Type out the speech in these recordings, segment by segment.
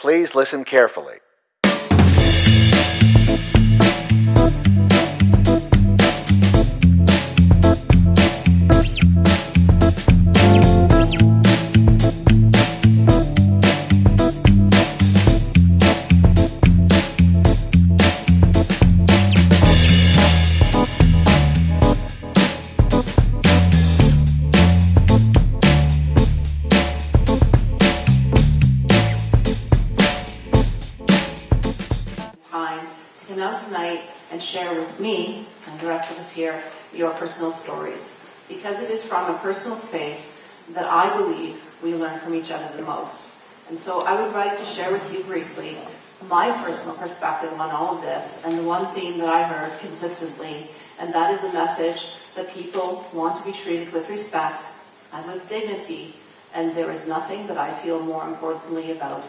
Please listen carefully. Time to come out tonight and share with me and the rest of us here your personal stories. Because it is from a personal space that I believe we learn from each other the most. And so I would like to share with you briefly my personal perspective on all of this and the one theme that I heard consistently, and that is a message that people want to be treated with respect and with dignity, and there is nothing that I feel more importantly about.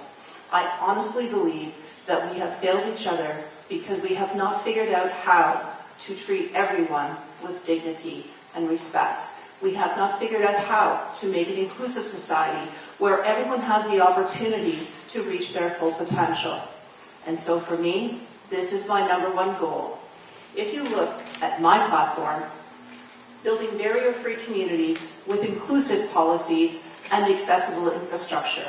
I honestly believe that we have failed each other because we have not figured out how to treat everyone with dignity and respect. We have not figured out how to make an inclusive society where everyone has the opportunity to reach their full potential. And so for me, this is my number one goal. If you look at my platform, building barrier-free communities with inclusive policies and accessible infrastructure.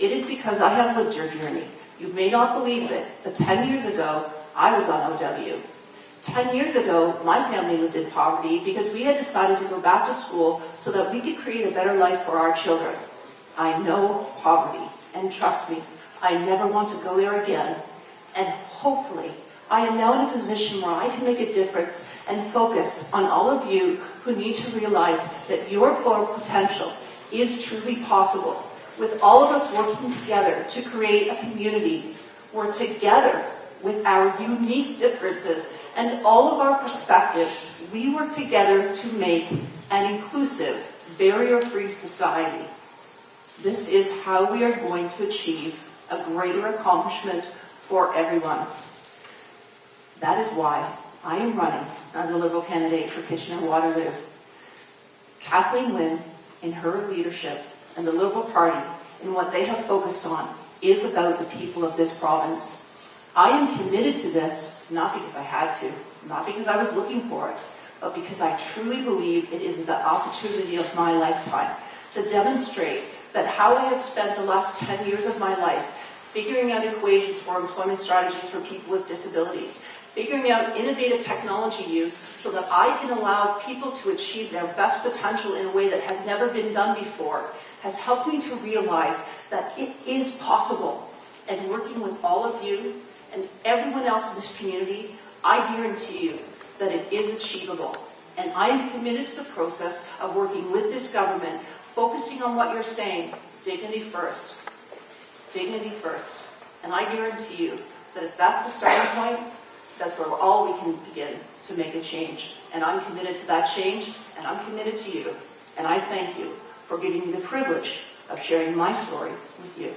It is because I have lived your journey. You may not believe it, but 10 years ago, I was on OW. 10 years ago, my family lived in poverty because we had decided to go back to school so that we could create a better life for our children. I know poverty, and trust me, I never want to go there again. And hopefully, I am now in a position where I can make a difference and focus on all of you who need to realize that your full potential is truly possible. With all of us working together to create a community where together, with our unique differences and all of our perspectives, we work together to make an inclusive, barrier-free society. This is how we are going to achieve a greater accomplishment for everyone. That is why I am running as a Liberal candidate for Kitchener-Waterloo. Kathleen Wynne, in her leadership, and the Liberal Party, in what they have focused on, is about the people of this province. I am committed to this, not because I had to, not because I was looking for it, but because I truly believe it is the opportunity of my lifetime to demonstrate that how I have spent the last 10 years of my life figuring out equations for employment strategies for people with disabilities, figuring out innovative technology use so that I can allow people to achieve their best potential in a way that has never been done before, has helped me to realize that it is possible. And working with all of you and everyone else in this community, I guarantee you that it is achievable. And I am committed to the process of working with this government, focusing on what you're saying, dignity first, dignity first. And I guarantee you that if that's the starting point, that's where all we can begin to make a change. And I'm committed to that change, and I'm committed to you. And I thank you for giving me the privilege of sharing my story with you.